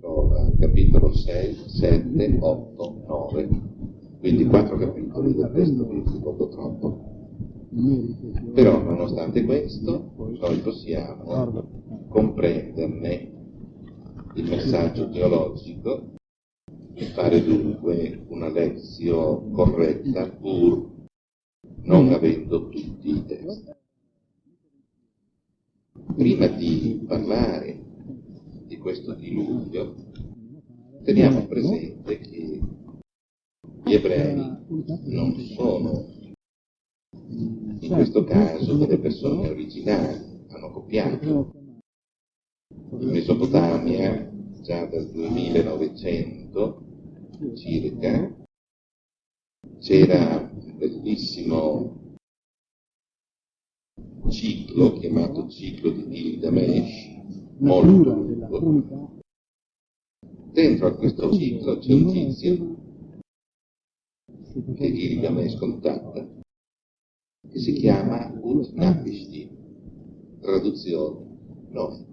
trova capitolo 6, 7, 8, 9, quindi quattro capitoli del testo biblico, purtroppo. Però, nonostante questo, noi possiamo comprenderne il messaggio teologico e fare dunque una lezione corretta pur non avendo tutti i testi. Prima di parlare questo diluvio, teniamo presente che gli ebrei non sono in questo caso delle persone originali, hanno copiato. In Mesopotamia, già dal 2900 circa, c'era un bellissimo ciclo chiamato ciclo di Gilgamesh, molto lungo. Dentro a questo ciclo c'è un tizio che Gilgamesh contatta, che si chiama Utnapishtim, traduzione Noè.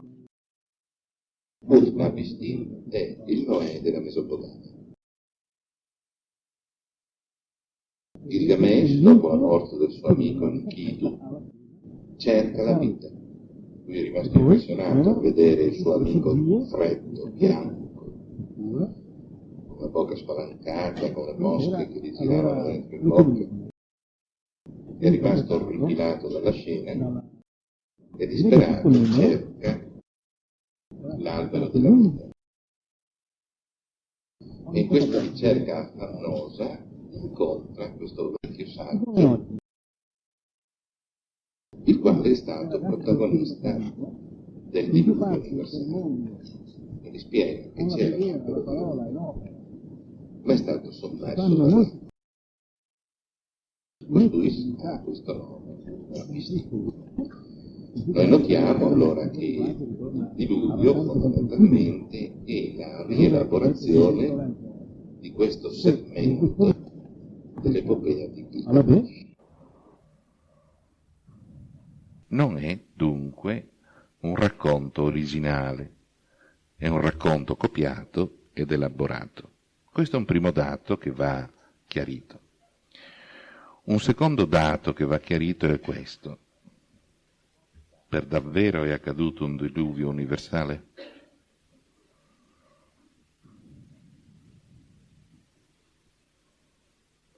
Utnapishtim è il Noè della Mesopotamia. Gilgamesh, dopo la morte del suo amico Enkidu, cerca la vita. Lui è rimasto impressionato a vedere il suo amico freddo, bianco, con la bocca spalancata, con le mosche che gli giravano dentro il bocca. È rimasto orripilato dalla scena e disperato cerca l'albero della vita. E in questa ricerca affannosa incontra questo vecchio saggio, il quale è stato protagonista del diluvio universale. E gli spiega che c'era ma è stato sommerso. Costui ha questo nome, noi notiamo allora che il diluvio fondamentalmente è la rielaborazione di questo segmento dell'epopea di Gilgamesh. Non è dunque un racconto originale, è un racconto copiato ed elaborato. Questo è un primo dato che va chiarito. Un secondo dato che va chiarito è questo. Per davvero è accaduto un diluvio universale?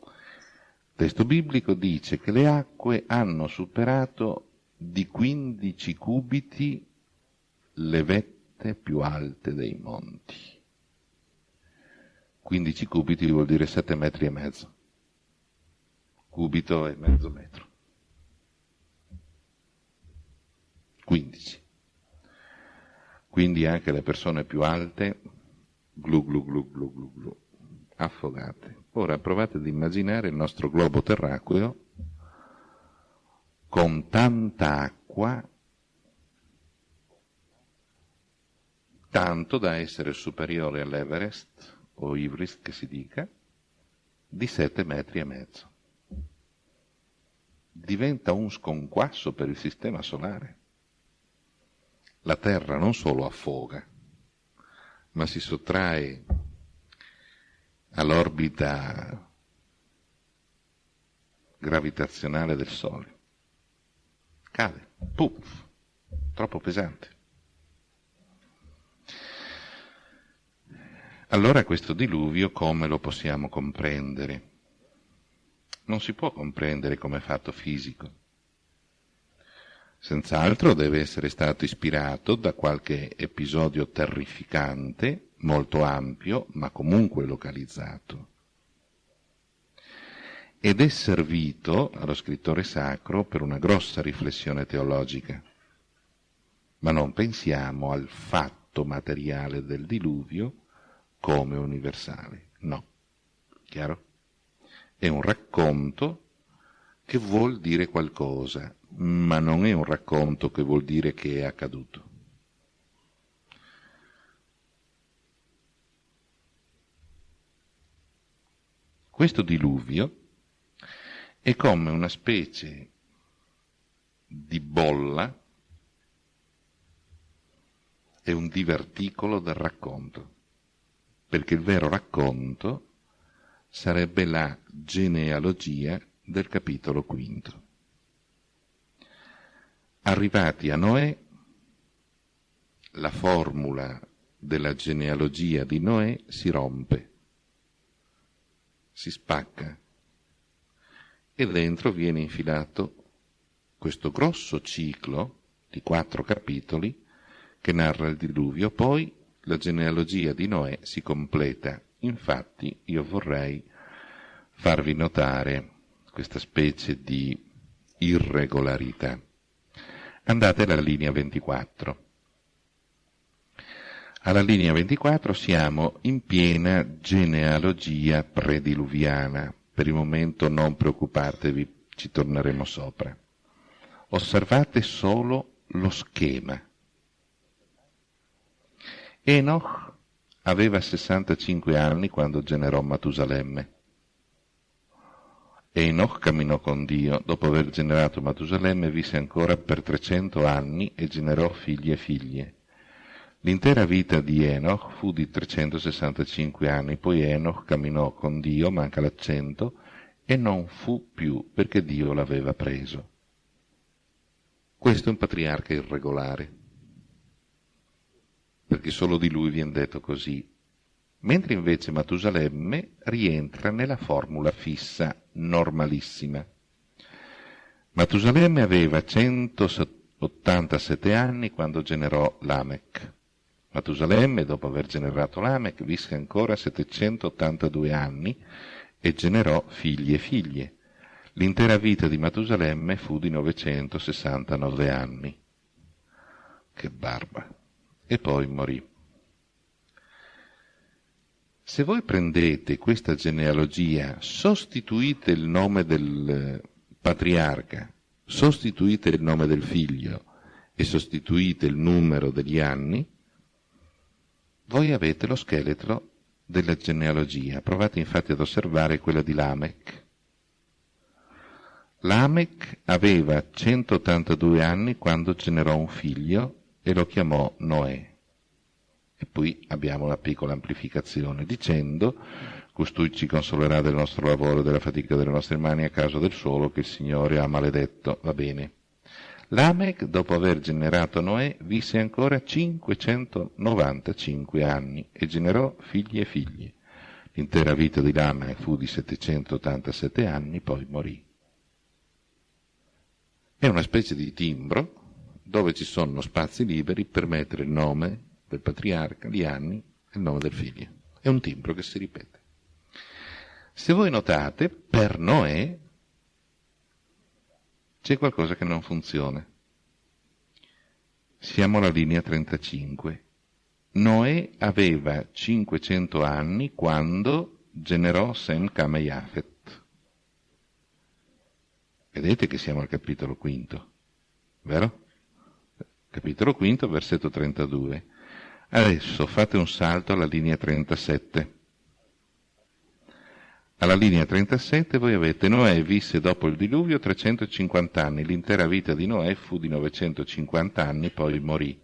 Il testo biblico dice che le acque hanno superato di 15 cubiti le vette più alte dei monti. 15 cubiti vuol dire 7 metri e mezzo. Cubito è mezzo metro. 15. Quindi anche le persone più alte, glu glu glu glu glu glu, affogate. Ora provate ad immaginare il nostro globo terracqueo con tanta acqua, tanto da essere superiore all'Everest, o Ivris che si dica, di sette metri e mezzo. Diventa un sconquasso per il sistema solare. La Terra non solo affoga, ma si sottrae all'orbita gravitazionale del Sole. Cade, puff, troppo pesante. Allora questo diluvio come lo possiamo comprendere? Non si può comprendere come fatto fisico. Senz'altro deve essere stato ispirato da qualche episodio terrificante, molto ampio, ma comunque localizzato. Ed è servito allo scrittore sacro per una grossa riflessione teologica. Ma non pensiamo al fatto materiale del diluvio come universale. No. Chiaro? È un racconto che vuol dire qualcosa, ma non è un racconto che vuol dire che è accaduto. Questo diluvio è come una specie di bolla è un diverticolo del racconto, perché il vero racconto sarebbe la genealogia del capitolo quinto. Arrivati a Noè, la formula della genealogia di Noè si rompe, si spacca e dentro viene infilato questo grosso ciclo di quattro capitoli che narra il diluvio, poi la genealogia di Noè si completa. Infatti io vorrei farvi notare questa specie di irregolarità. Andate alla linea 24. Alla linea 24 siamo in piena genealogia prediluviana. Per il momento non preoccupatevi, ci torneremo sopra. Osservate solo lo schema. Enoch aveva 65 anni quando generò Matusalemme. Enoch camminò con Dio, dopo aver generato Matusalemme visse ancora per 300 anni e generò figli e figlie. L'intera vita di Enoch fu di 365 anni, poi Enoch camminò con Dio, manca l'accento, e non fu più perché Dio l'aveva preso. Questo è un patriarca irregolare, perché solo di lui viene detto così, mentre invece Matusalemme rientra nella formula fissa normalissima. Matusalemme aveva 187 anni quando generò Lamech. Matusalemme, dopo aver generato Lamech, visse ancora 782 anni e generò figli e figlie. L'intera vita di Matusalemme fu di 969 anni. Che barba! E poi morì. Se voi prendete questa genealogia, sostituite il nome del patriarca, sostituite il nome del figlio e sostituite il numero degli anni, voi avete lo scheletro della genealogia. Provate infatti ad osservare quella di Lamech. Lamech aveva 182 anni quando generò un figlio e lo chiamò Noè. E poi abbiamo una piccola amplificazione dicendo costui ci consolerà del nostro lavoro e della fatica delle nostre mani a causa del solo che il Signore ha maledetto. Va bene. Lamech, dopo aver generato Noè, visse ancora 595 anni e generò figli e figlie. L'intera vita di Lamech fu di 787 anni, poi morì. È una specie di timbro dove ci sono spazi liberi per mettere il nome del patriarca, gli anni e il nome del figlio. È un timbro che si ripete. Se voi notate, per Noè c'è qualcosa che non funziona. Siamo alla linea 35. Noè aveva 500 anni quando generò Sem Kame Yafet. Vedete che siamo al capitolo quinto, vero? Capitolo quinto, versetto 32. Adesso fate un salto alla linea 37. Alla linea 37 voi avete Noè visse dopo il diluvio 350 anni, l'intera vita di Noè fu di 950 anni, poi morì.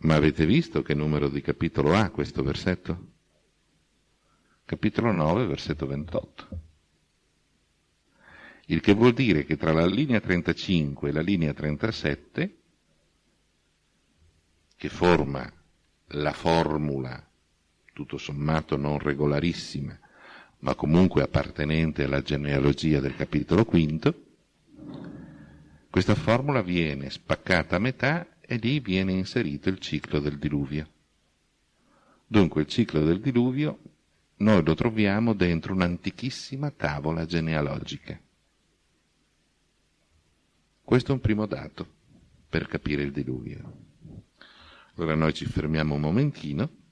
Ma avete visto che numero di capitolo ha questo versetto? Capitolo 9, versetto 28. Il che vuol dire che tra la linea 35 e la linea 37 che forma la formula, tutto sommato non regolarissima, ma comunque appartenente alla genealogia del capitolo quinto, questa formula viene spaccata a metà e lì viene inserito il ciclo del diluvio. Dunque il ciclo del diluvio noi lo troviamo dentro un'antichissima tavola genealogica. Questo è un primo dato per capire il diluvio. Allora noi ci fermiamo un momentino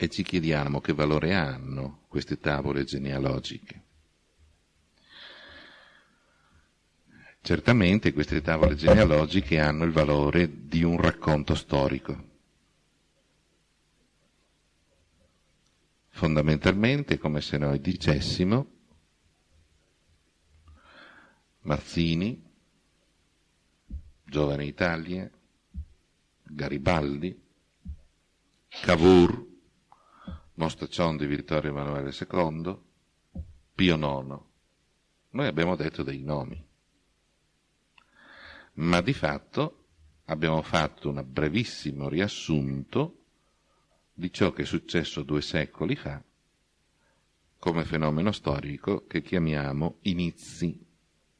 e ci chiediamo che valore hanno queste tavole genealogiche. Certamente queste tavole genealogiche hanno il valore di un racconto storico. Fondamentalmente come se noi dicessimo Mazzini, giovane Italia, Garibaldi, Cavour, Mostaccion di Vittorio Emanuele II, Pio IX. Noi abbiamo detto dei nomi, ma di fatto abbiamo fatto un brevissimo riassunto di ciò che è successo due secoli fa come fenomeno storico che chiamiamo inizi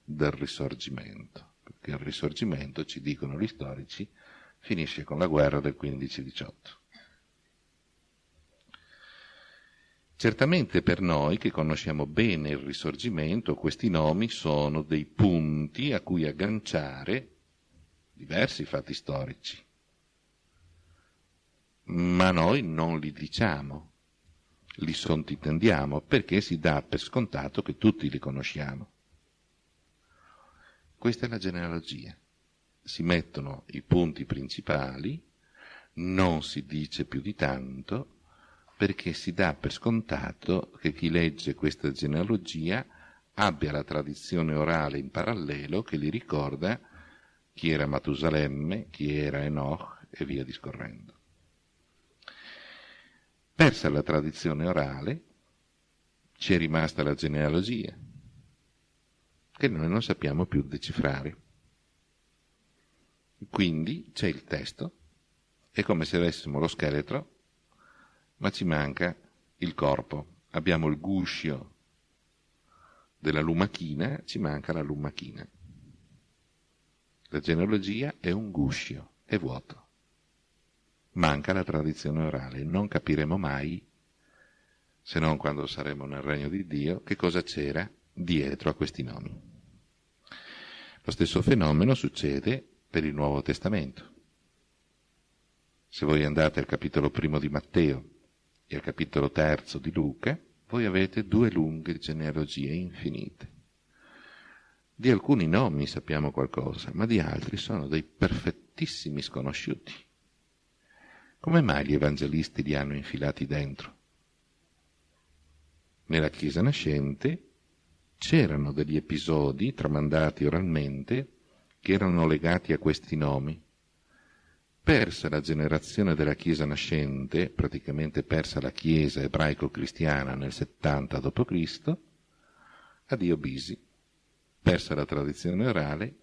del risorgimento, perché il risorgimento, ci dicono gli storici, finisce con la guerra del 15-18. Certamente per noi che conosciamo bene il risorgimento, questi nomi sono dei punti a cui agganciare diversi fatti storici, ma noi non li diciamo, li sottintendiamo perché si dà per scontato che tutti li conosciamo. Questa è la genealogia. Si mettono i punti principali, non si dice più di tanto, perché si dà per scontato che chi legge questa genealogia abbia la tradizione orale in parallelo che gli ricorda chi era Matusalemme, chi era Enoch e via discorrendo. Persa la tradizione orale, ci è rimasta la genealogia, che noi non sappiamo più decifrare. Quindi c'è il testo, è come se avessimo lo scheletro, ma ci manca il corpo. Abbiamo il guscio della lumachina, ci manca la lumachina. La genealogia è un guscio, è vuoto manca la tradizione orale. Non capiremo mai, se non quando saremo nel regno di Dio, che cosa c'era dietro a questi nomi. Lo stesso fenomeno succede per il Nuovo Testamento. Se voi andate al capitolo primo di Matteo e al capitolo terzo di Luca, voi avete due lunghe genealogie infinite. Di alcuni nomi sappiamo qualcosa, ma di altri sono dei perfettissimi sconosciuti. Come mai gli evangelisti li hanno infilati dentro? Nella Chiesa nascente c'erano degli episodi tramandati oralmente che erano legati a questi nomi. Persa la generazione della Chiesa nascente, praticamente persa la Chiesa ebraico-cristiana nel 70 d.C., addio Bisi. Persa la tradizione orale,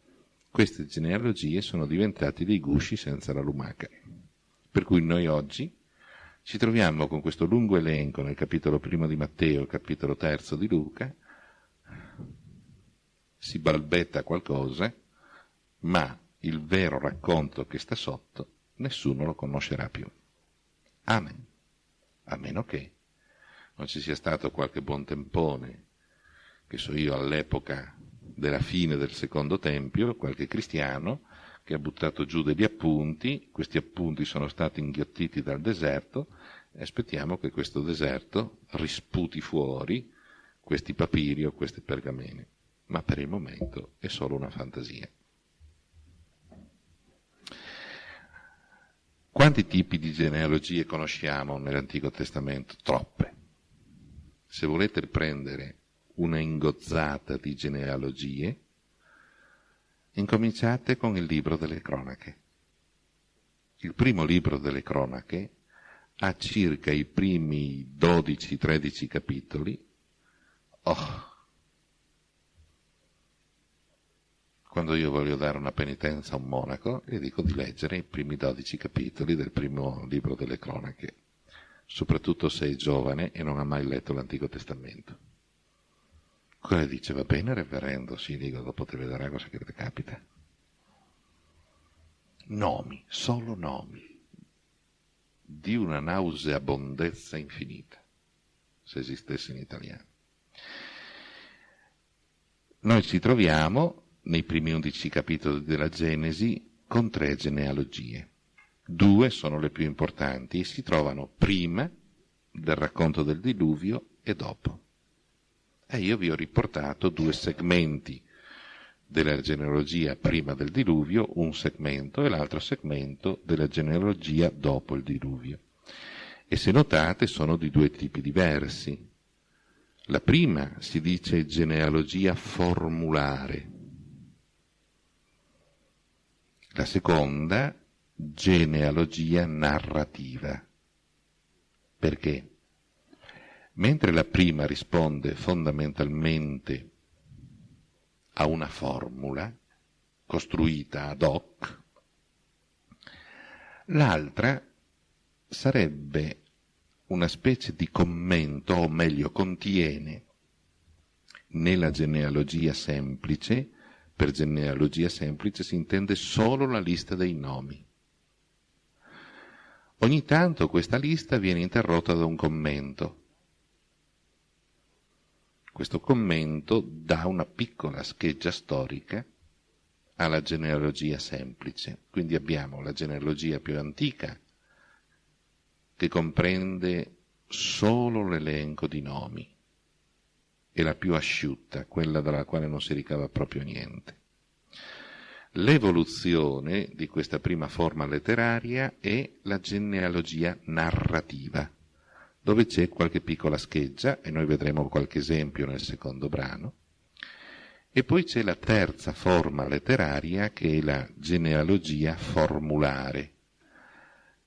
queste genealogie sono diventate dei gusci senza la lumaca. Per cui noi oggi ci troviamo con questo lungo elenco nel capitolo primo di Matteo, capitolo terzo di Luca, si balbetta qualcosa, ma il vero racconto che sta sotto nessuno lo conoscerà più. Amen. A meno che non ci sia stato qualche buon tempone, che so io all'epoca della fine del secondo tempio, qualche cristiano, che ha buttato giù degli appunti, questi appunti sono stati inghiottiti dal deserto e aspettiamo che questo deserto risputi fuori questi papiri o queste pergamene, ma per il momento è solo una fantasia. Quanti tipi di genealogie conosciamo nell'Antico Testamento? Troppe. Se volete prendere una ingozzata di genealogie, Incominciate con il libro delle cronache. Il primo libro delle cronache ha circa i primi 12-13 capitoli. Oh! Quando io voglio dare una penitenza a un monaco, gli dico di leggere i primi 12 capitoli del primo libro delle cronache, soprattutto se è giovane e non ha mai letto l'Antico Testamento. Quello dice, va bene reverendo, sì, dico, dopo te vedrà cosa che capita. Nomi, solo nomi, di una nauseabondezza infinita, se esistesse in italiano. Noi ci troviamo, nei primi undici capitoli della Genesi, con tre genealogie. Due sono le più importanti e si trovano prima del racconto del diluvio e dopo. E io vi ho riportato due segmenti della genealogia prima del diluvio, un segmento e l'altro segmento della genealogia dopo il diluvio. E se notate sono di due tipi diversi. La prima si dice genealogia formulare. La seconda genealogia narrativa. Perché? Mentre la prima risponde fondamentalmente a una formula costruita ad hoc, l'altra sarebbe una specie di commento, o meglio contiene nella genealogia semplice, per genealogia semplice si intende solo la lista dei nomi. Ogni tanto questa lista viene interrotta da un commento. Questo commento dà una piccola scheggia storica alla genealogia semplice. Quindi abbiamo la genealogia più antica, che comprende solo l'elenco di nomi, e la più asciutta, quella dalla quale non si ricava proprio niente. L'evoluzione di questa prima forma letteraria è la genealogia narrativa, dove c'è qualche piccola scheggia, e noi vedremo qualche esempio nel secondo brano, e poi c'è la terza forma letteraria che è la genealogia formulare.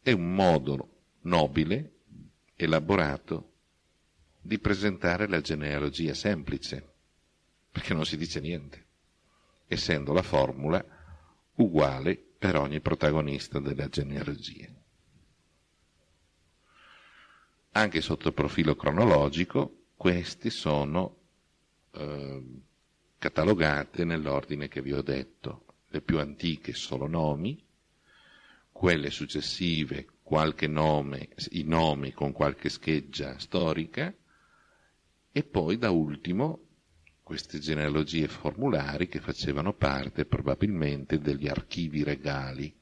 È un modo nobile, elaborato, di presentare la genealogia semplice, perché non si dice niente, essendo la formula uguale per ogni protagonista della genealogia. Anche sotto il profilo cronologico, questi sono eh, catalogate nell'ordine che vi ho detto. Le più antiche solo nomi, quelle successive qualche nome, i nomi con qualche scheggia storica, e poi da ultimo queste genealogie formulari che facevano parte probabilmente degli archivi regali,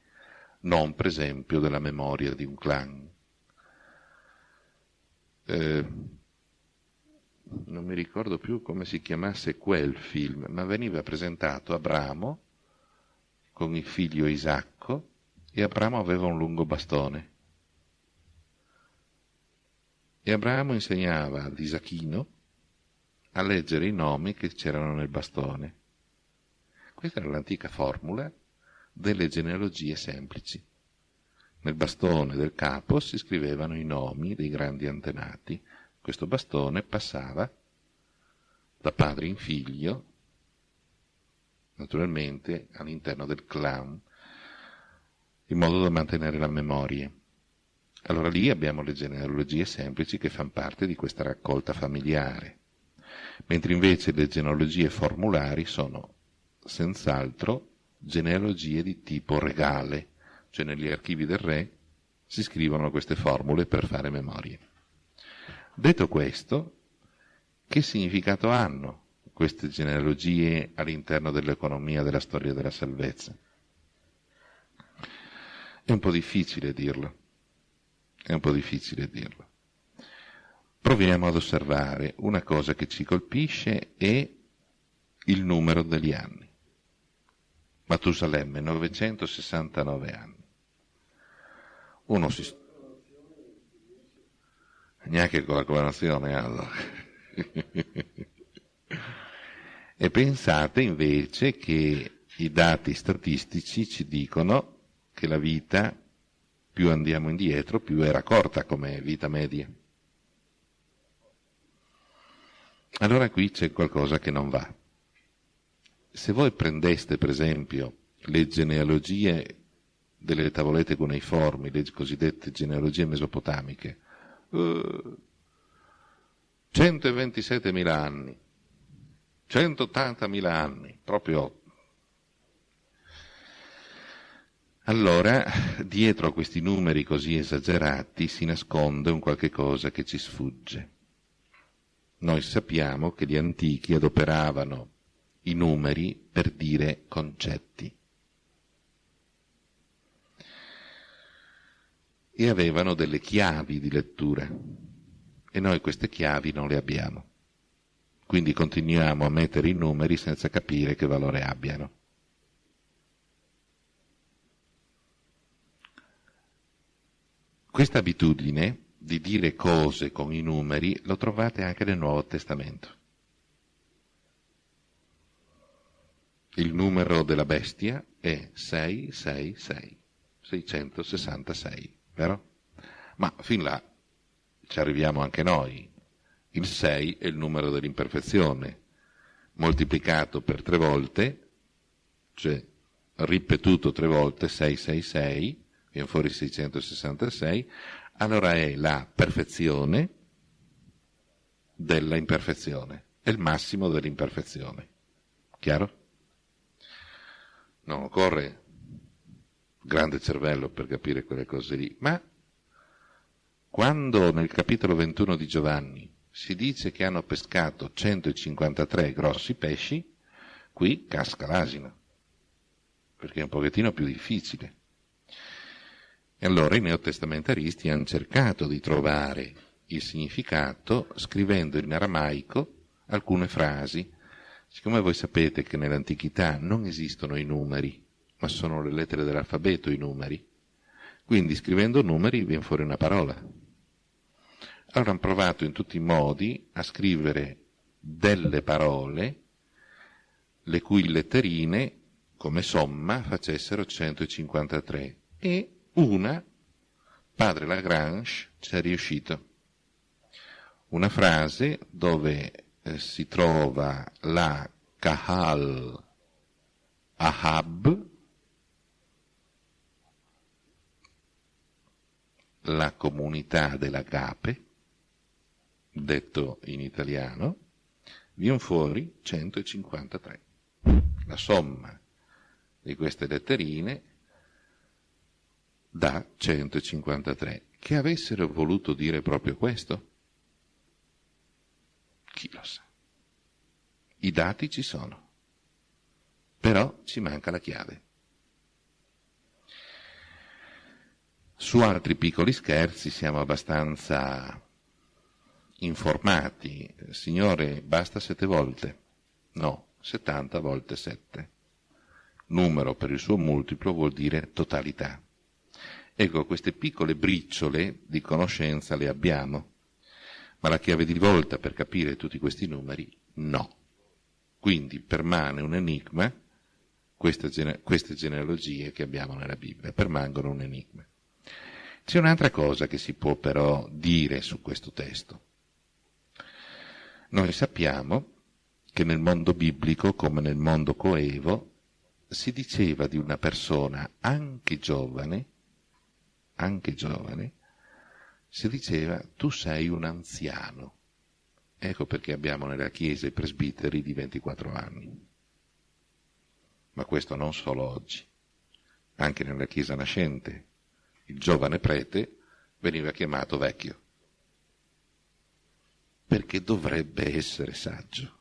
non per esempio della memoria di un clan. Eh, non mi ricordo più come si chiamasse quel film, ma veniva presentato Abramo con il figlio Isacco e Abramo aveva un lungo bastone. E Abramo insegnava ad Isachino a leggere i nomi che c'erano nel bastone. Questa era l'antica formula delle genealogie semplici. Nel bastone del capo si scrivevano i nomi dei grandi antenati. Questo bastone passava da padre in figlio, naturalmente all'interno del clan, in modo da mantenere la memoria. Allora lì abbiamo le genealogie semplici che fanno parte di questa raccolta familiare mentre invece le genealogie formulari sono senz'altro genealogie di tipo regale, cioè negli archivi del re si scrivono queste formule per fare memorie. Detto questo, che significato hanno queste genealogie all'interno dell'economia della storia della salvezza? È un po' difficile dirlo, è un po' difficile dirlo proviamo ad osservare una cosa che ci colpisce è il numero degli anni. Matusalemme, 969 anni. Uno si... Neanche con la coronazione, allora. e pensate invece che i dati statistici ci dicono che la vita, più andiamo indietro, più era corta come vita media. Allora qui c'è qualcosa che non va. Se voi prendeste, per esempio, le genealogie delle tavolette cuneiformi, le cosiddette genealogie mesopotamiche, uh, 127.000 anni, 180.000 anni, proprio. Allora, dietro a questi numeri così esagerati si nasconde un qualche cosa che ci sfugge. Noi sappiamo che gli antichi adoperavano i numeri per dire concetti e avevano delle chiavi di lettura e noi queste chiavi non le abbiamo. Quindi continuiamo a mettere i numeri senza capire che valore abbiano. Questa abitudine di dire cose con i numeri lo trovate anche nel Nuovo Testamento. Il numero della bestia è 666. 666, vero? Ma fin là ci arriviamo anche noi. Il 6 è il numero dell'imperfezione, moltiplicato per tre volte, cioè ripetuto tre volte, 666, viene fuori 666, allora è la perfezione della imperfezione, è il massimo dell'imperfezione. Chiaro? Non occorre grande cervello per capire quelle cose lì, ma quando nel capitolo 21 di Giovanni si dice che hanno pescato 153 grossi pesci, qui casca l'asino, perché è un pochettino più difficile. E allora i neotestamentaristi hanno cercato di trovare il significato scrivendo in aramaico alcune frasi. Siccome voi sapete che nell'antichità non esistono i numeri, ma sono le lettere dell'alfabeto i numeri, quindi scrivendo numeri viene fuori una parola. Allora hanno provato in tutti i modi a scrivere delle parole le cui letterine come somma facessero 153 e una, padre Lagrange ci è riuscito. Una frase dove eh, si trova la Kahal Ahab, la comunità dell'agape, detto in italiano, viene fuori 153. La somma di queste letterine da 153. Che avessero voluto dire proprio questo? Chi lo sa. I dati ci sono, però ci manca la chiave. Su altri piccoli scherzi siamo abbastanza informati. Signore, basta sette volte? No, 70 volte 7. Numero per il suo multiplo vuol dire totalità. Ecco, queste piccole briciole di conoscenza le abbiamo, ma la chiave di volta per capire tutti questi numeri no. Quindi permane un enigma, queste, queste genealogie che abbiamo nella Bibbia, permangono un enigma. C'è un'altra cosa che si può però dire su questo testo. Noi sappiamo che nel mondo biblico, come nel mondo coevo, si diceva di una persona anche giovane, anche giovane, si diceva tu sei un anziano. Ecco perché abbiamo nella Chiesa i presbiteri di 24 anni. Ma questo non solo oggi, anche nella Chiesa nascente. Il giovane prete veniva chiamato vecchio, perché dovrebbe essere saggio.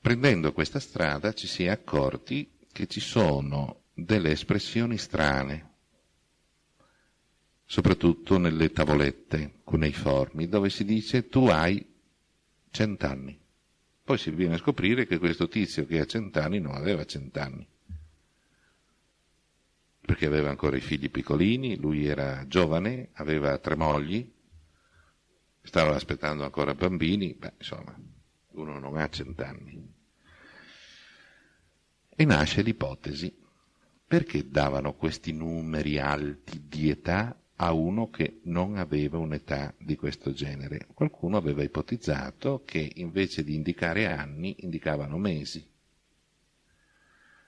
Prendendo questa strada ci si è accorti che ci sono delle espressioni strane, soprattutto nelle tavolette cuneiformi, dove si dice tu hai cent'anni. Poi si viene a scoprire che questo tizio che ha cent'anni non aveva cent'anni, perché aveva ancora i figli piccolini, lui era giovane, aveva tre mogli, stava aspettando ancora bambini, beh, insomma, uno non ha cent'anni. E nasce l'ipotesi, perché davano questi numeri alti di età a uno che non aveva un'età di questo genere? Qualcuno aveva ipotizzato che invece di indicare anni indicavano mesi.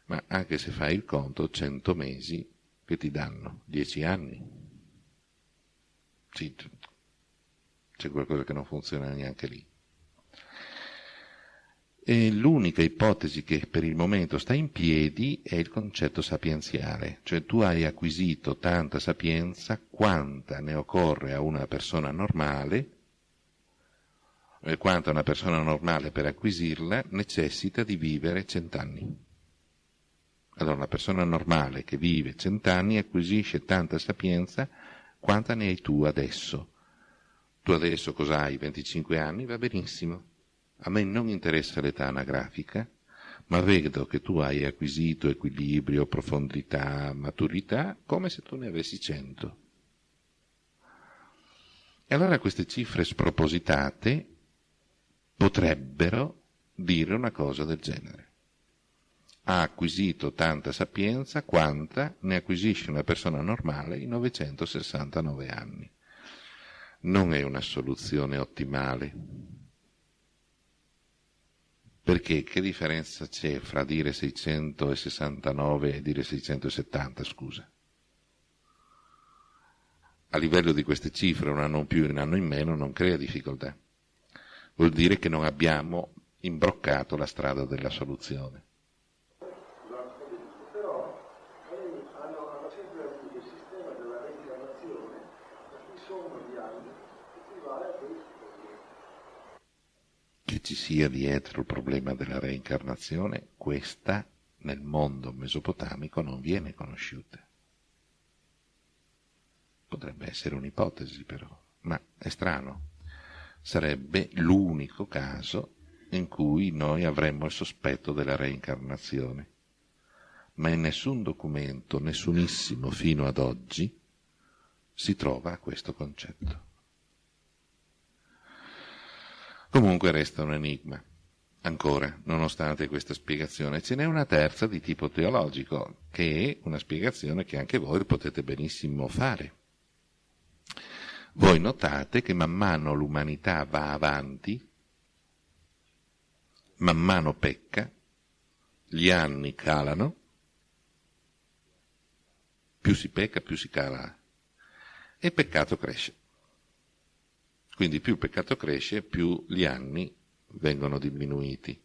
Ma anche se fai il conto, 100 mesi che ti danno 10 anni. Sì, c'è qualcosa che non funziona neanche lì. E l'unica ipotesi che per il momento sta in piedi è il concetto sapienziale, cioè tu hai acquisito tanta sapienza quanta ne occorre a una persona normale, e quanta una persona normale per acquisirla necessita di vivere cent'anni. Allora una persona normale che vive cent'anni acquisisce tanta sapienza quanta ne hai tu adesso. Tu adesso cosa hai? 25 anni? Va benissimo a me non interessa l'età anagrafica, ma vedo che tu hai acquisito equilibrio, profondità, maturità, come se tu ne avessi cento. E allora queste cifre spropositate potrebbero dire una cosa del genere. ha acquisito tanta sapienza quanta ne acquisisce una persona normale in 969 anni. Non è una soluzione ottimale. Perché che differenza c'è fra dire 669 e dire 670, scusa? A livello di queste cifre, un anno in più e un anno in meno, non crea difficoltà. Vuol dire che non abbiamo imbroccato la strada della soluzione. Ci sia dietro il problema della reincarnazione, questa nel mondo mesopotamico non viene conosciuta. Potrebbe essere un'ipotesi però, ma è strano. Sarebbe l'unico caso in cui noi avremmo il sospetto della reincarnazione. Ma in nessun documento, nessunissimo fino ad oggi, si trova questo concetto. Comunque resta un enigma. Ancora, nonostante questa spiegazione, ce n'è una terza di tipo teologico, che è una spiegazione che anche voi potete benissimo fare. Voi notate che man mano l'umanità va avanti, man mano pecca, gli anni calano, più si pecca più si cala e il peccato cresce. Quindi più il peccato cresce, più gli anni vengono diminuiti.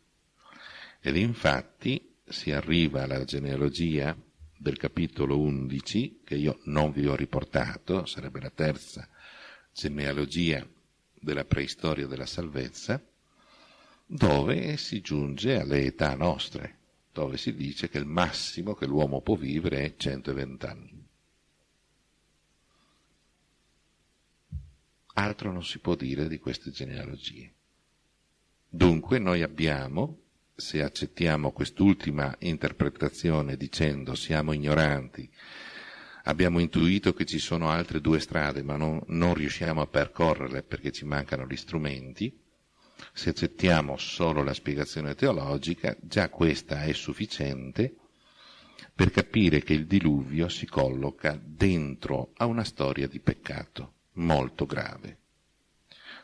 Ed infatti si arriva alla genealogia del capitolo 11, che io non vi ho riportato, sarebbe la terza genealogia della preistoria della salvezza, dove si giunge alle età nostre, dove si dice che il massimo che l'uomo può vivere è 120 anni. Altro non si può dire di queste genealogie. Dunque noi abbiamo, se accettiamo quest'ultima interpretazione dicendo siamo ignoranti, abbiamo intuito che ci sono altre due strade ma non, non riusciamo a percorrerle perché ci mancano gli strumenti, se accettiamo solo la spiegazione teologica, già questa è sufficiente per capire che il diluvio si colloca dentro a una storia di peccato molto grave,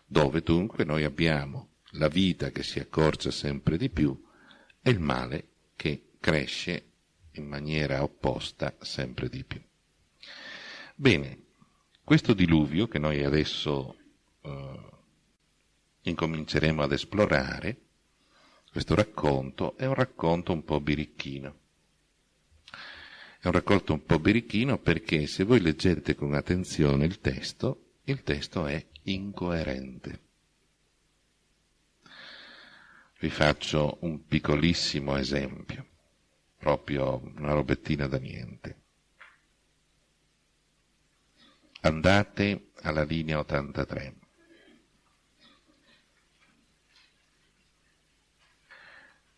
dove dunque noi abbiamo la vita che si accorcia sempre di più e il male che cresce in maniera opposta sempre di più. Bene, questo diluvio che noi adesso eh, incominceremo ad esplorare, questo racconto è un racconto un po' birichino. È un racconto un po' birichino perché se voi leggete con attenzione il testo, il testo è incoerente. Vi faccio un piccolissimo esempio, proprio una robettina da niente. Andate alla linea 83.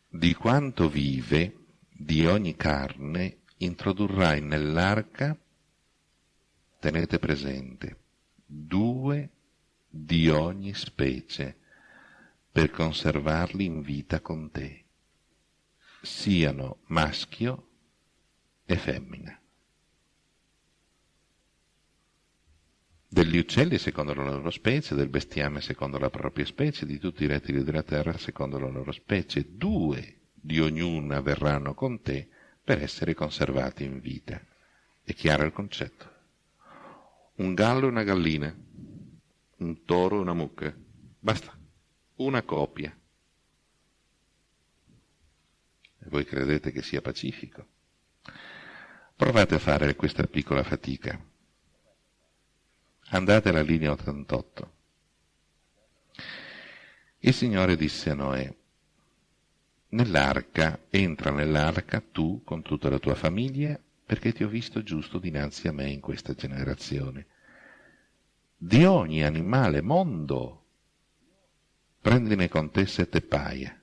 Di quanto vive di ogni carne introdurrai nell'arca, tenete presente, due di ogni specie, per conservarli in vita con te, siano maschio e femmina. Degli uccelli secondo la loro specie, del bestiame secondo la propria specie, di tutti i rettili della terra secondo la loro specie, due di ognuna verranno con te per essere conservati in vita. È chiaro il concetto? Un gallo e una gallina, un toro e una mucca, basta, una coppia. E voi credete che sia pacifico? Provate a fare questa piccola fatica. Andate alla linea 88. Il Signore disse a Noè, nell'arca, entra nell'arca tu con tutta la tua famiglia, perché ti ho visto giusto dinanzi a me in questa generazione. Di ogni animale mondo, prendine con te sette paia,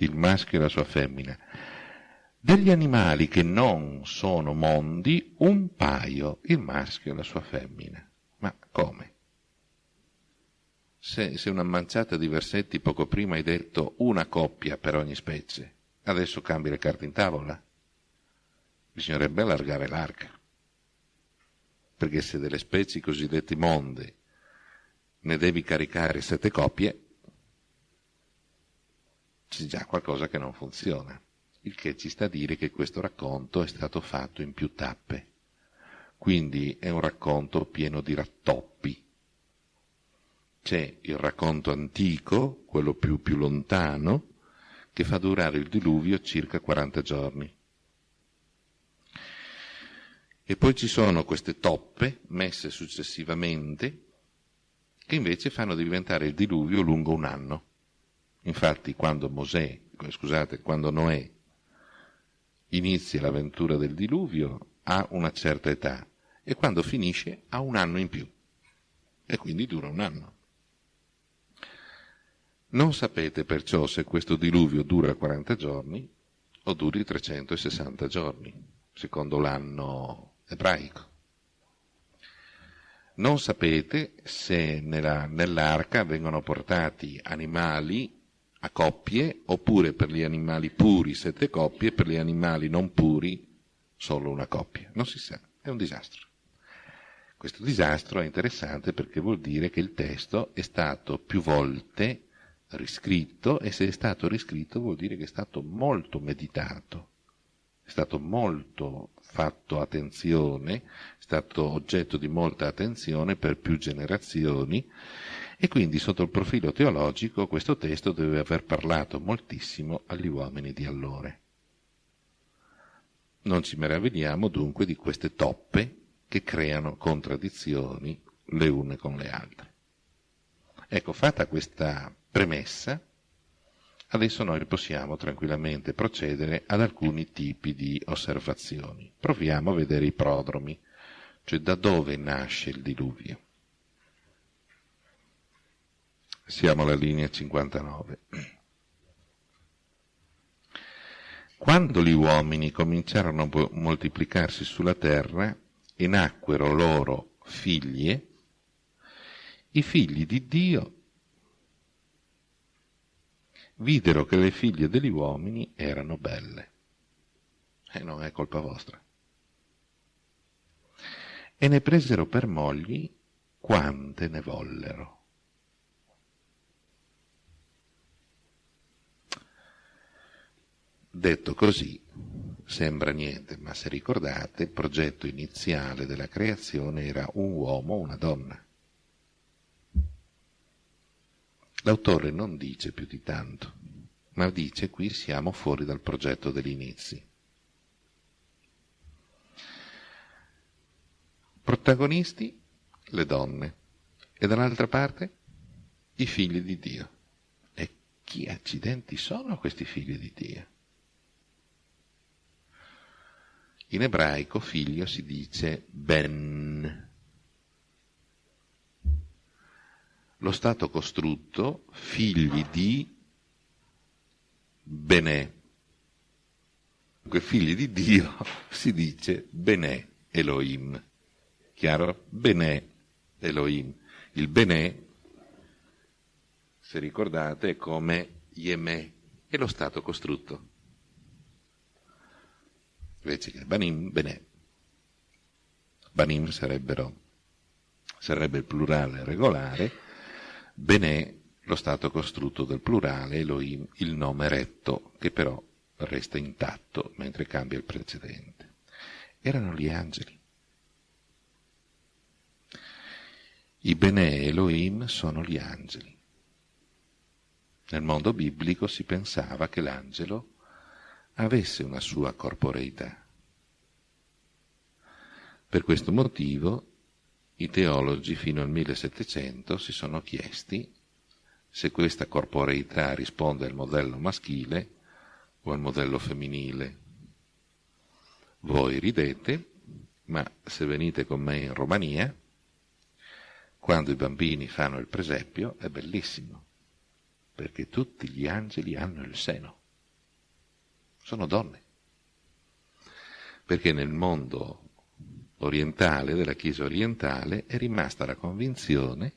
il maschio e la sua femmina. Degli animali che non sono mondi, un paio, il maschio e la sua femmina. Ma come? Se, se una manciata di versetti poco prima hai detto una coppia per ogni specie, Adesso cambi le carte in tavola. Bisognerebbe allargare l'arca. Perché se delle specie cosiddette monde ne devi caricare sette coppie, c'è già qualcosa che non funziona. Il che ci sta a dire che questo racconto è stato fatto in più tappe. Quindi è un racconto pieno di rattoppi. C'è il racconto antico, quello più, più lontano, che fa durare il diluvio circa 40 giorni. E poi ci sono queste toppe messe successivamente che invece fanno diventare il diluvio lungo un anno. Infatti quando Mosè, scusate, quando Noè inizia l'avventura del diluvio ha una certa età e quando finisce ha un anno in più e quindi dura un anno. Non sapete perciò se questo diluvio dura 40 giorni o duri 360 giorni, secondo l'anno ebraico. Non sapete se nella, nell'arca vengono portati animali a coppie oppure per gli animali puri sette coppie, per gli animali non puri solo una coppia. Non si sa, è un disastro. Questo disastro è interessante perché vuol dire che il testo è stato più volte riscritto e se è stato riscritto vuol dire che è stato molto meditato, è stato molto fatto attenzione, è stato oggetto di molta attenzione per più generazioni e quindi sotto il profilo teologico questo testo deve aver parlato moltissimo agli uomini di allora. Non ci meravigliamo dunque di queste toppe che creano contraddizioni le une con le altre. Ecco, fatta questa premessa, adesso noi possiamo tranquillamente procedere ad alcuni tipi di osservazioni. Proviamo a vedere i prodromi, cioè da dove nasce il diluvio. Siamo alla linea 59. Quando gli uomini cominciarono a moltiplicarsi sulla terra e nacquero loro figlie, i figli di Dio videro che le figlie degli uomini erano belle. E non è colpa vostra. E ne presero per mogli quante ne vollero. Detto così, sembra niente, ma se ricordate, il progetto iniziale della creazione era un uomo, una donna. L'autore non dice più di tanto, ma dice qui siamo fuori dal progetto degli inizi. Protagonisti le donne e dall'altra parte i figli di Dio. E chi accidenti sono questi figli di Dio? In ebraico figlio si dice ben. Lo stato costrutto figli di benè. Dunque figli di Dio si dice benè Elohim. Chiaro? Benè Elohim. Il benè, se ricordate, è come Yemè, è lo stato costrutto invece che banim, benè. Banim sarebbero, sarebbe il plurale regolare, benè lo stato costrutto del plurale, Elohim il nome retto, che però resta intatto mentre cambia il precedente. Erano gli angeli. I Benè Elohim sono gli angeli. Nel mondo biblico si pensava che l'angelo avesse una sua corporeità. Per questo motivo i teologi fino al 1700 si sono chiesti se questa corporeità risponde al modello maschile o al modello femminile. Voi ridete, ma se venite con me in Romania, quando i bambini fanno il presepio è bellissimo, perché tutti gli angeli hanno il seno sono donne. Perché nel mondo orientale, della Chiesa orientale, è rimasta la convinzione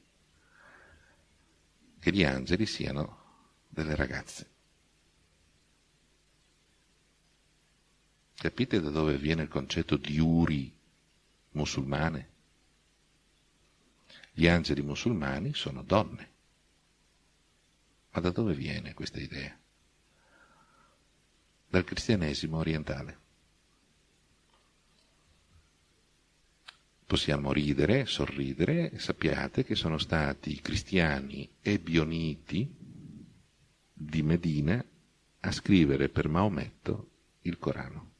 che gli angeli siano delle ragazze. Capite da dove viene il concetto di uri musulmane? Gli angeli musulmani sono donne. Ma da dove viene questa idea? Dal cristianesimo orientale. Possiamo ridere, sorridere, sappiate che sono stati i cristiani ebioniti di Medina a scrivere per Maometto il Corano.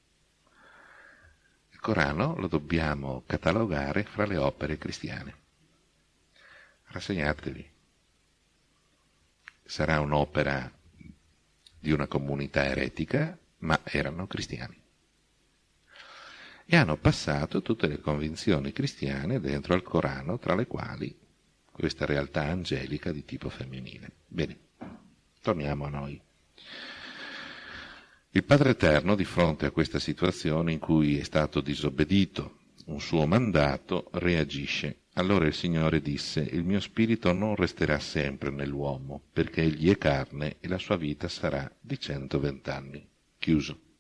Il Corano lo dobbiamo catalogare fra le opere cristiane. Rassegnatevi. Sarà un'opera di una comunità eretica, ma erano cristiani. E hanno passato tutte le convinzioni cristiane dentro al Corano, tra le quali questa realtà angelica di tipo femminile. Bene, torniamo a noi. Il Padre Eterno, di fronte a questa situazione in cui è stato disobbedito un suo mandato, reagisce. Allora il Signore disse, il mio spirito non resterà sempre nell'uomo, perché egli è carne e la sua vita sarà di 120 anni. Chiuso.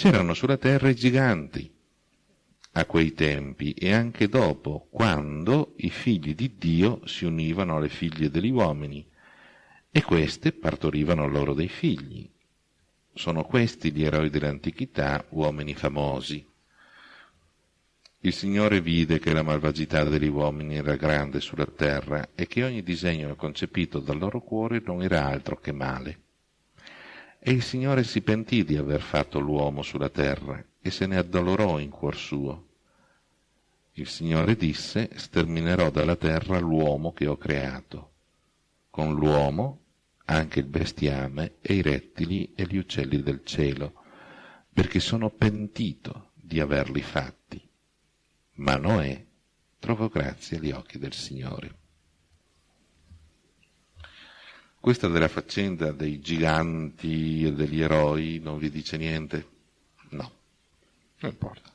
C'erano sulla terra i giganti a quei tempi e anche dopo, quando i figli di Dio si univano alle figlie degli uomini e queste partorivano loro dei figli. Sono questi gli eroi dell'antichità, uomini famosi. Il Signore vide che la malvagità degli uomini era grande sulla terra e che ogni disegno concepito dal loro cuore non era altro che male. E il Signore si pentì di aver fatto l'uomo sulla terra e se ne addolorò in cuor suo. Il Signore disse, sterminerò dalla terra l'uomo che ho creato. Con l'uomo anche il bestiame e i rettili e gli uccelli del cielo, perché sono pentito di averli fatti. Ma Noè trovò grazia agli occhi del Signore. Questa della faccenda dei giganti e degli eroi non vi dice niente? No, non importa.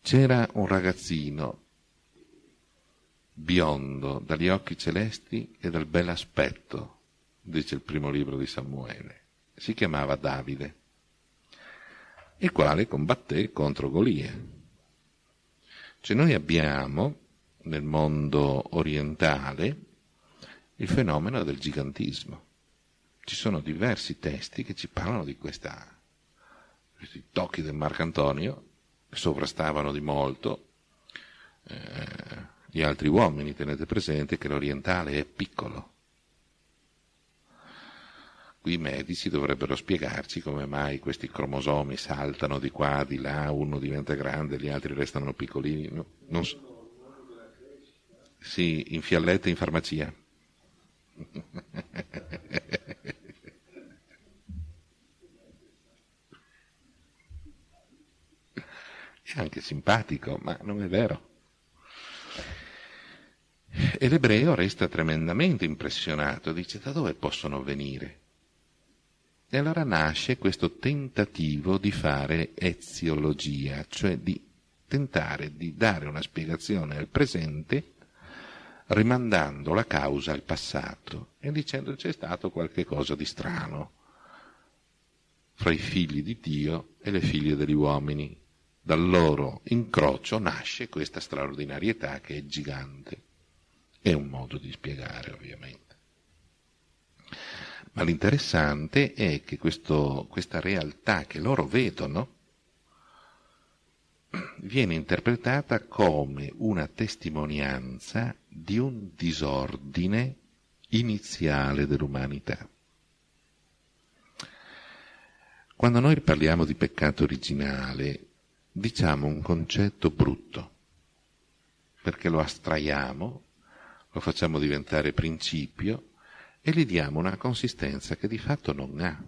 C'era un ragazzino biondo, dagli occhi celesti e dal bel aspetto, dice il primo libro di Samuele. Si chiamava Davide, il quale combatté contro Golia. Cioè noi abbiamo nel mondo orientale il fenomeno del gigantismo. Ci sono diversi testi che ci parlano di questa, questi tocchi del Marcantonio che sovrastavano di molto eh, gli altri uomini. Tenete presente che l'orientale è piccolo, Qui i medici dovrebbero spiegarci come mai questi cromosomi saltano di qua, di là, uno diventa grande, gli altri restano piccolini. No, non so. Sì, in fiallette in farmacia. È anche simpatico, ma non è vero. E l'ebreo resta tremendamente impressionato, dice da dove possono venire? E allora nasce questo tentativo di fare eziologia, cioè di tentare di dare una spiegazione al presente rimandando la causa al passato e dicendo c'è stato qualche cosa di strano fra i figli di Dio e le figlie degli uomini. Dal loro incrocio nasce questa straordinarietà che è gigante. È un modo di spiegare, ovviamente. Ma l'interessante è che questo, questa realtà che loro vedono viene interpretata come una testimonianza di un disordine iniziale dell'umanità. Quando noi parliamo di peccato originale, diciamo un concetto brutto, perché lo astraiamo, lo facciamo diventare principio e gli diamo una consistenza che di fatto non ha.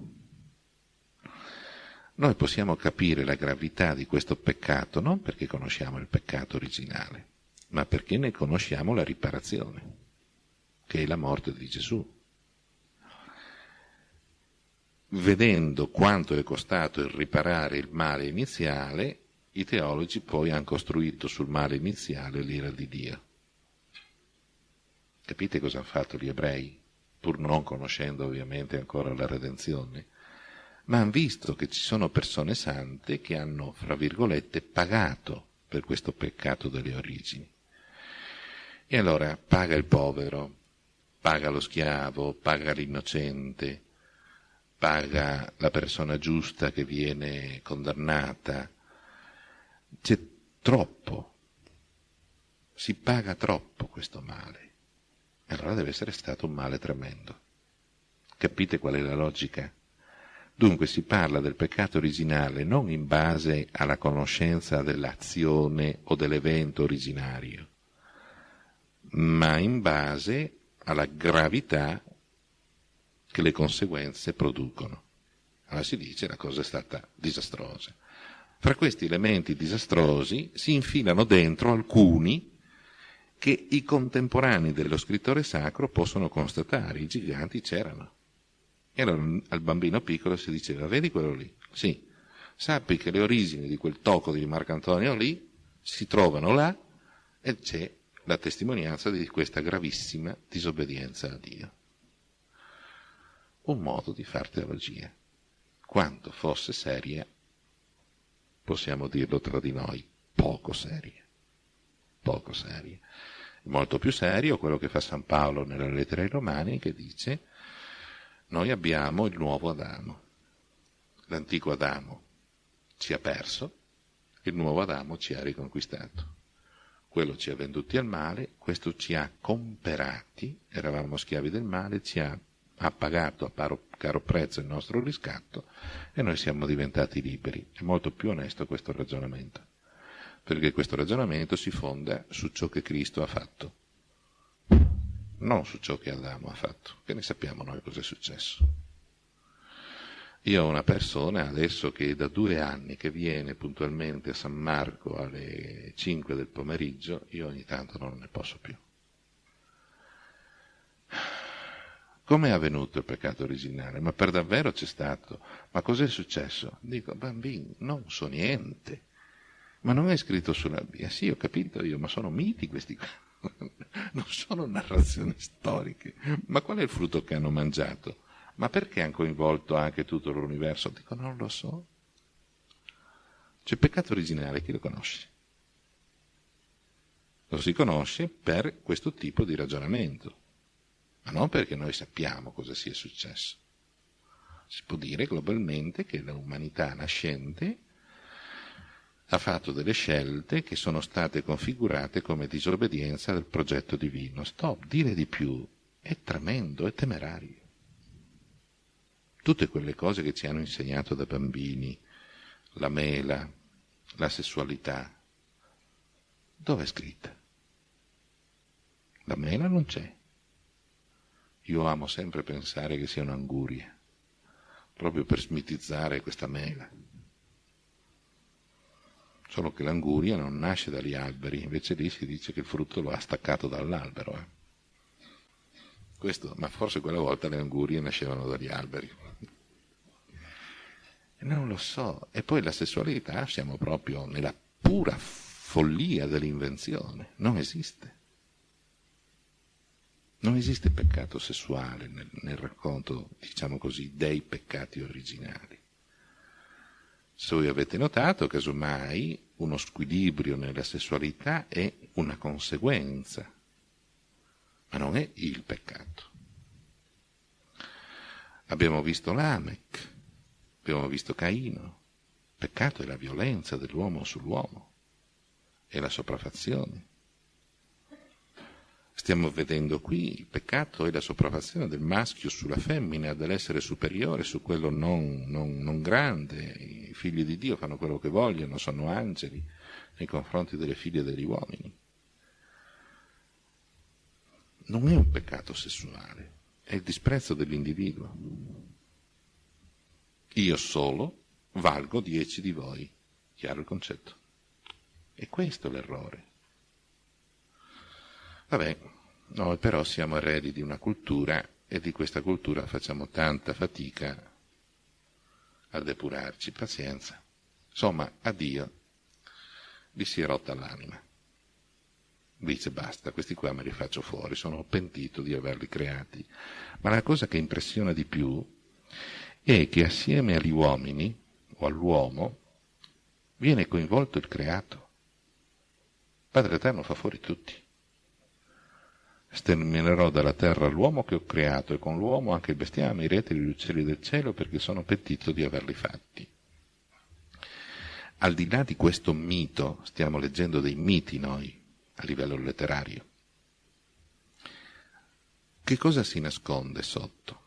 Noi possiamo capire la gravità di questo peccato non perché conosciamo il peccato originale, ma perché ne conosciamo la riparazione, che è la morte di Gesù. Vedendo quanto è costato il riparare il male iniziale, i teologi poi hanno costruito sul male iniziale l'ira di Dio. Capite cosa hanno fatto gli ebrei? pur non conoscendo ovviamente ancora la redenzione, ma hanno visto che ci sono persone sante che hanno, fra virgolette, pagato per questo peccato delle origini. E allora paga il povero, paga lo schiavo, paga l'innocente, paga la persona giusta che viene condannata. C'è troppo, si paga troppo questo male. Allora deve essere stato un male tremendo. Capite qual è la logica? Dunque si parla del peccato originale non in base alla conoscenza dell'azione o dell'evento originario, ma in base alla gravità che le conseguenze producono. Allora si dice la cosa è stata disastrosa. Fra questi elementi disastrosi si infilano dentro alcuni che i contemporanei dello scrittore sacro possono constatare, i giganti c'erano. E allora al bambino piccolo si diceva, vedi quello lì? Sì, sappi che le origini di quel tocco di Marcantonio lì si trovano là e c'è la testimonianza di questa gravissima disobbedienza a Dio. Un modo di far teologia. Quanto fosse seria, possiamo dirlo tra di noi, poco seria. Poco seria. Molto più serio quello che fa San Paolo nella lettera ai Romani che dice noi abbiamo il nuovo Adamo. L'antico Adamo ci ha perso, il nuovo Adamo ci ha riconquistato quello ci ha venduti al male, questo ci ha comperati, eravamo schiavi del male, ci ha, ha pagato a paro, caro prezzo il nostro riscatto e noi siamo diventati liberi. È molto più onesto questo ragionamento, perché questo ragionamento si fonda su ciò che Cristo ha fatto, non su ciò che Adamo ha fatto, che ne sappiamo noi cosa è successo. Io ho una persona adesso che da due anni che viene puntualmente a San Marco alle 5 del pomeriggio, io ogni tanto non ne posso più. Come è avvenuto il peccato originale? Ma per davvero c'è stato? Ma cos'è successo? Dico, bambini, non so niente. Ma non è scritto sulla Bibbia. Sì, ho capito io, ma sono miti questi qua. non sono narrazioni storiche. Ma qual è il frutto che hanno mangiato? Ma perché hanno coinvolto anche tutto l'universo? Dico, non lo so. C'è peccato originale, chi lo conosce? Lo si conosce per questo tipo di ragionamento, ma non perché noi sappiamo cosa sia successo. Si può dire globalmente che l'umanità nascente ha fatto delle scelte che sono state configurate come disobbedienza del progetto divino. Stop, dire di più è tremendo, è temerario tutte quelle cose che ci hanno insegnato da bambini, la mela, la sessualità, dove è scritta? La mela non c'è. Io amo sempre pensare che sia un'anguria, proprio per smitizzare questa mela. Solo che l'anguria non nasce dagli alberi, invece lì si dice che il frutto lo ha staccato dall'albero. Eh. Questo, ma forse quella volta le angurie nascevano dagli alberi. Non lo so. E poi la sessualità siamo proprio nella pura follia dell'invenzione. Non esiste. Non esiste peccato sessuale nel, nel racconto, diciamo così, dei peccati originali. Se voi avete notato, casomai, uno squilibrio nella sessualità è una conseguenza ma non è il peccato. Abbiamo visto Lamech, abbiamo visto Caino. Peccato è la violenza dell'uomo sull'uomo, è la sopraffazione. Stiamo vedendo qui il peccato è la sopraffazione del maschio sulla femmina, dell'essere superiore su quello non, non, non grande. I figli di Dio fanno quello che vogliono, sono angeli nei confronti delle figlie degli uomini non è un peccato sessuale, è il disprezzo dell'individuo. Io solo valgo dieci di voi. Chiaro il concetto? E questo è l'errore. Vabbè, noi però siamo eredi di una cultura e di questa cultura facciamo tanta fatica a depurarci. Pazienza. Insomma, a Dio gli si è rotta l'anima dice basta, questi qua me li faccio fuori, sono pentito di averli creati. Ma la cosa che impressiona di più è che assieme agli uomini o all'uomo viene coinvolto il creato. Padre Eterno fa fuori tutti. Sterminerò dalla terra l'uomo che ho creato e con l'uomo anche il bestiame, i retili, gli uccelli del cielo perché sono pentito di averli fatti. Al di là di questo mito, stiamo leggendo dei miti noi a livello letterario. Che cosa si nasconde sotto?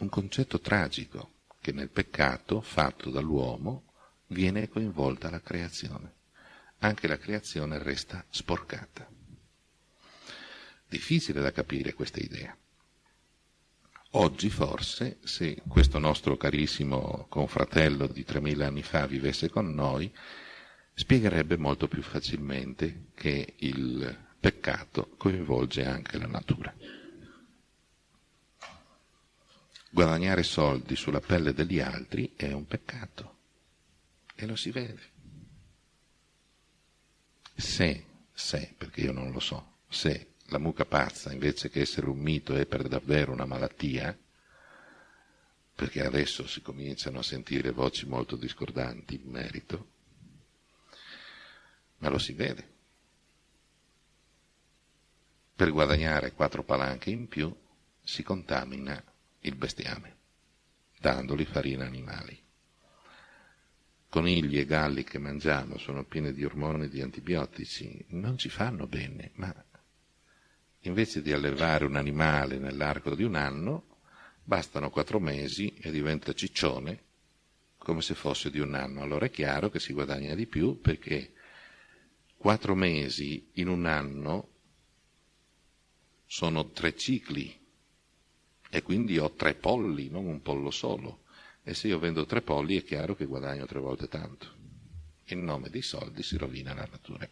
Un concetto tragico che nel peccato fatto dall'uomo viene coinvolta la creazione. Anche la creazione resta sporcata. Difficile da capire questa idea. Oggi forse, se questo nostro carissimo confratello di 3000 anni fa vivesse con noi, spiegherebbe molto più facilmente che il peccato coinvolge anche la natura. Guadagnare soldi sulla pelle degli altri è un peccato e lo si vede. Se, se, perché io non lo so, se la mucca pazza, invece che essere un mito, è per davvero una malattia, perché adesso si cominciano a sentire voci molto discordanti in merito, ma lo si vede. Per guadagnare quattro palanche in più si contamina il bestiame, dandogli farina animali. Conigli e galli che mangiamo sono pieni di ormoni e di antibiotici, non ci fanno bene, ma invece di allevare un animale nell'arco di un anno, bastano quattro mesi e diventa ciccione come se fosse di un anno. Allora è chiaro che si guadagna di più perché quattro mesi in un anno sono tre cicli e quindi ho tre polli, non un pollo solo. E se io vendo tre polli è chiaro che guadagno tre volte tanto. In nome dei soldi si rovina la natura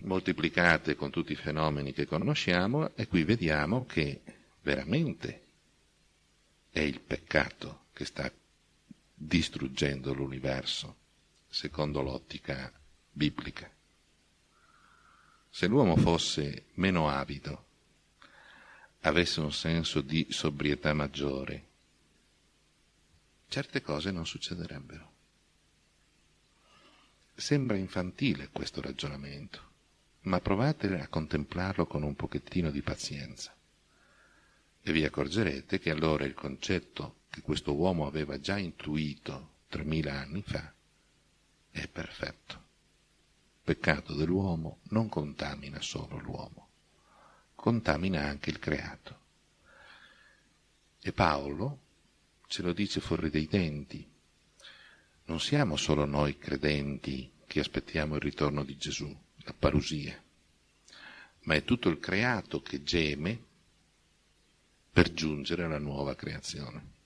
moltiplicate con tutti i fenomeni che conosciamo e qui vediamo che veramente è il peccato che sta distruggendo l'universo, secondo l'ottica biblica. Se l'uomo fosse meno avido, avesse un senso di sobrietà maggiore, certe cose non succederebbero. Sembra infantile questo ragionamento ma provate a contemplarlo con un pochettino di pazienza e vi accorgerete che allora il concetto che questo uomo aveva già intuito 3000 anni fa è perfetto. Peccato dell'uomo non contamina solo l'uomo, contamina anche il creato. E Paolo ce lo dice fuori dei denti. Non siamo solo noi credenti che aspettiamo il ritorno di Gesù la parusia, ma è tutto il creato che geme per giungere alla nuova creazione.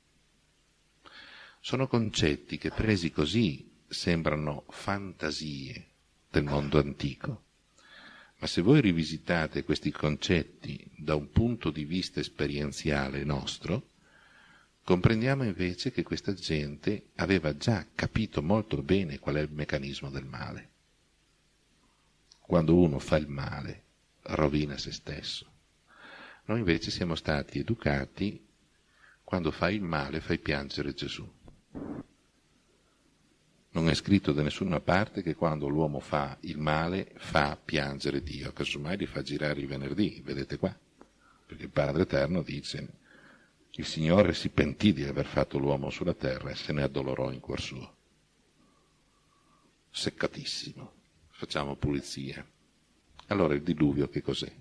Sono concetti che presi così sembrano fantasie del mondo antico, ma se voi rivisitate questi concetti da un punto di vista esperienziale nostro, comprendiamo invece che questa gente aveva già capito molto bene qual è il meccanismo del male quando uno fa il male, rovina se stesso. Noi invece siamo stati educati, quando fai il male fai piangere Gesù. Non è scritto da nessuna parte che quando l'uomo fa il male fa piangere Dio, casomai li fa girare il venerdì, vedete qua, perché il Padre Eterno dice il Signore si pentì di aver fatto l'uomo sulla terra e se ne addolorò in cuor suo. Seccatissimo facciamo pulizia. Allora il diluvio che cos'è?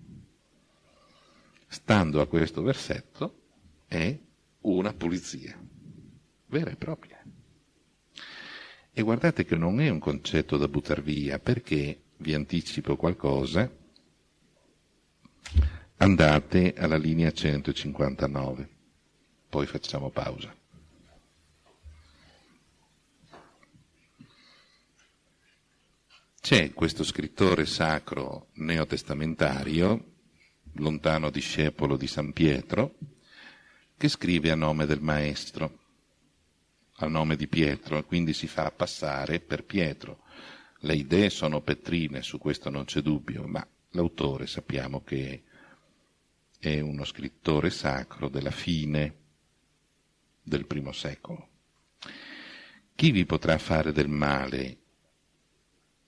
Stando a questo versetto è una pulizia, vera e propria. E guardate che non è un concetto da buttare via, perché vi anticipo qualcosa, andate alla linea 159, poi facciamo pausa. C'è questo scrittore sacro neotestamentario, lontano discepolo di San Pietro, che scrive a nome del Maestro, a nome di Pietro, e quindi si fa passare per Pietro. Le idee sono petrine, su questo non c'è dubbio, ma l'autore sappiamo che è uno scrittore sacro della fine del primo secolo. Chi vi potrà fare del male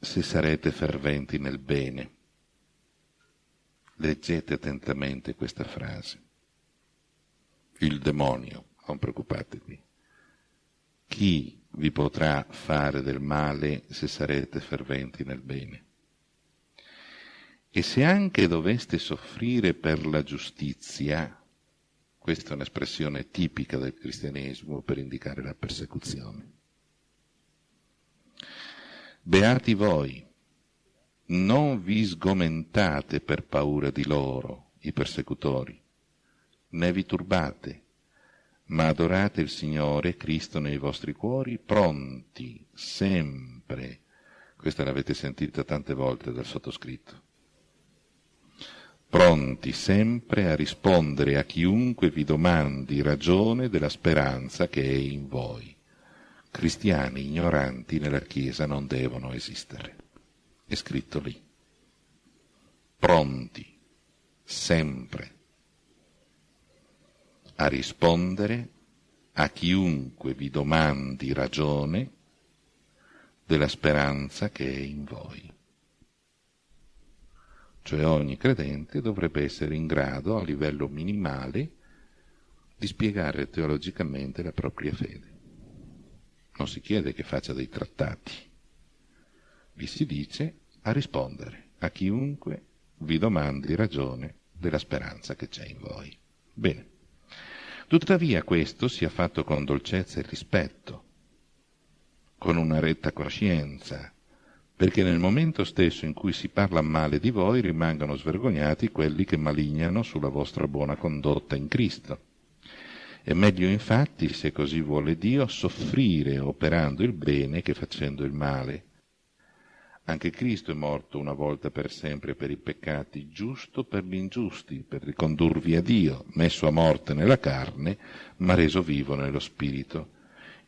se sarete ferventi nel bene? Leggete attentamente questa frase. Il demonio, non preoccupatevi. Chi vi potrà fare del male se sarete ferventi nel bene? E se anche doveste soffrire per la giustizia, questa è un'espressione tipica del cristianesimo per indicare la persecuzione. Beati voi, non vi sgomentate per paura di loro, i persecutori, né vi turbate, ma adorate il Signore Cristo nei vostri cuori, pronti sempre. Questa l'avete sentita tante volte dal sottoscritto. Pronti sempre a rispondere a chiunque vi domandi ragione della speranza che è in voi. Cristiani ignoranti nella Chiesa non devono esistere. È scritto lì. Pronti sempre a rispondere a chiunque vi domandi ragione della speranza che è in voi. Cioè ogni credente dovrebbe essere in grado, a livello minimale, di spiegare teologicamente la propria fede. Non si chiede che faccia dei trattati, vi si dice a rispondere a chiunque vi domandi ragione della speranza che c'è in voi. Bene. Tuttavia questo sia fatto con dolcezza e rispetto, con una retta coscienza, perché nel momento stesso in cui si parla male di voi rimangano svergognati quelli che malignano sulla vostra buona condotta in Cristo. È meglio infatti, se così vuole Dio, soffrire operando il bene che facendo il male. Anche Cristo è morto una volta per sempre per i peccati, giusto per gli ingiusti, per ricondurvi a Dio, messo a morte nella carne, ma reso vivo nello spirito.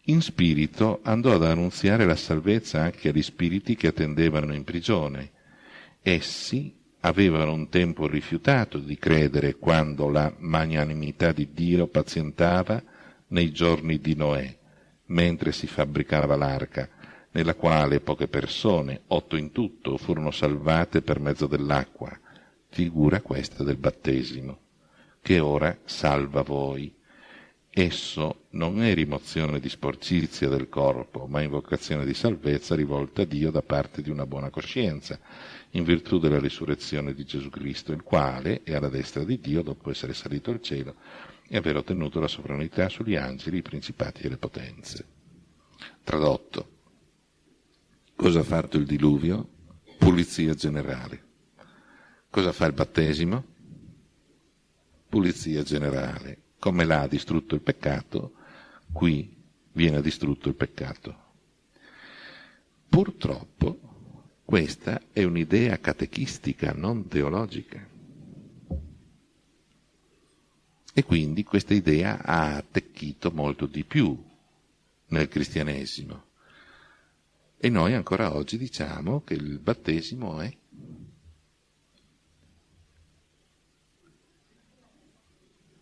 In spirito andò ad annunziare la salvezza anche agli spiriti che attendevano in prigione. Essi avevano un tempo rifiutato di credere quando la magnanimità di Dio pazientava nei giorni di Noè, mentre si fabbricava l'arca, nella quale poche persone, otto in tutto, furono salvate per mezzo dell'acqua, figura questa del battesimo, che ora salva voi. Esso non è rimozione di sporcizia del corpo, ma invocazione di salvezza rivolta a Dio da parte di una buona coscienza, in virtù della risurrezione di Gesù Cristo, il quale è alla destra di Dio dopo essere salito al cielo e aver ottenuto la sovranità sugli angeli, i principati e le potenze. Tradotto, Cosa ha fatto il diluvio? Pulizia generale. Cosa fa il battesimo? Pulizia generale. Come l'ha distrutto il peccato, qui viene distrutto il peccato. Purtroppo questa è un'idea catechistica, non teologica. E quindi questa idea ha attecchito molto di più nel cristianesimo. E noi ancora oggi diciamo che il battesimo è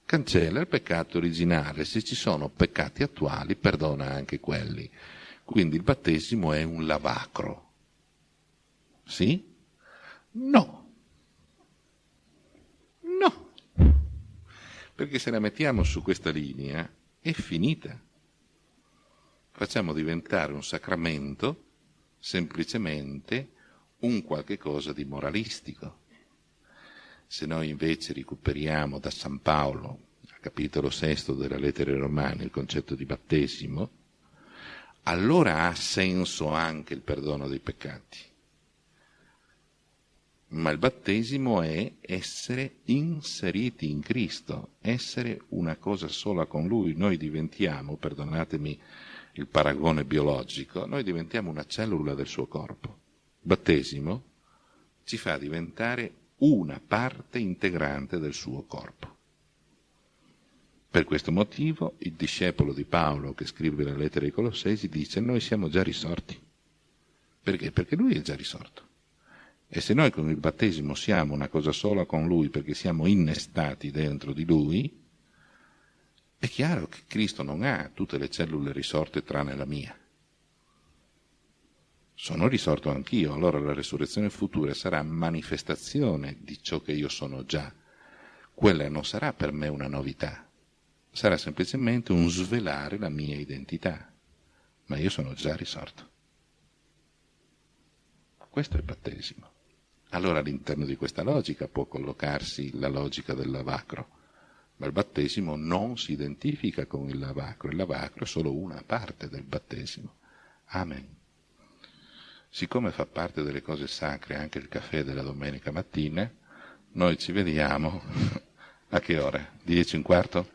cancella il peccato originale, se ci sono peccati attuali perdona anche quelli. Quindi il battesimo è un lavacro. Sì? No. No. Perché se la mettiamo su questa linea è finita facciamo diventare un sacramento semplicemente un qualche cosa di moralistico. Se noi invece recuperiamo da San Paolo, al capitolo sesto della lettera ai Romani, il concetto di battesimo, allora ha senso anche il perdono dei peccati. Ma il battesimo è essere inseriti in Cristo, essere una cosa sola con Lui. Noi diventiamo, perdonatemi il paragone biologico, noi diventiamo una cellula del suo corpo. Battesimo ci fa diventare una parte integrante del suo corpo. Per questo motivo il discepolo di Paolo che scrive la lettera ai Colossesi dice noi siamo già risorti. Perché? Perché lui è già risorto. E se noi con il battesimo siamo una cosa sola con Lui perché siamo innestati dentro di Lui, è chiaro che Cristo non ha tutte le cellule risorte tranne la mia. Sono risorto anch'io, allora la resurrezione futura sarà manifestazione di ciò che io sono già. Quella non sarà per me una novità, sarà semplicemente un svelare la mia identità, ma io sono già risorto. Questo è il battesimo. Allora all'interno di questa logica può collocarsi la logica del lavacro, ma il battesimo non si identifica con il lavacro, il lavacro è solo una parte del battesimo. Amen. Siccome fa parte delle cose sacre anche il caffè della domenica mattina, noi ci vediamo a che ora? 10 e un quarto?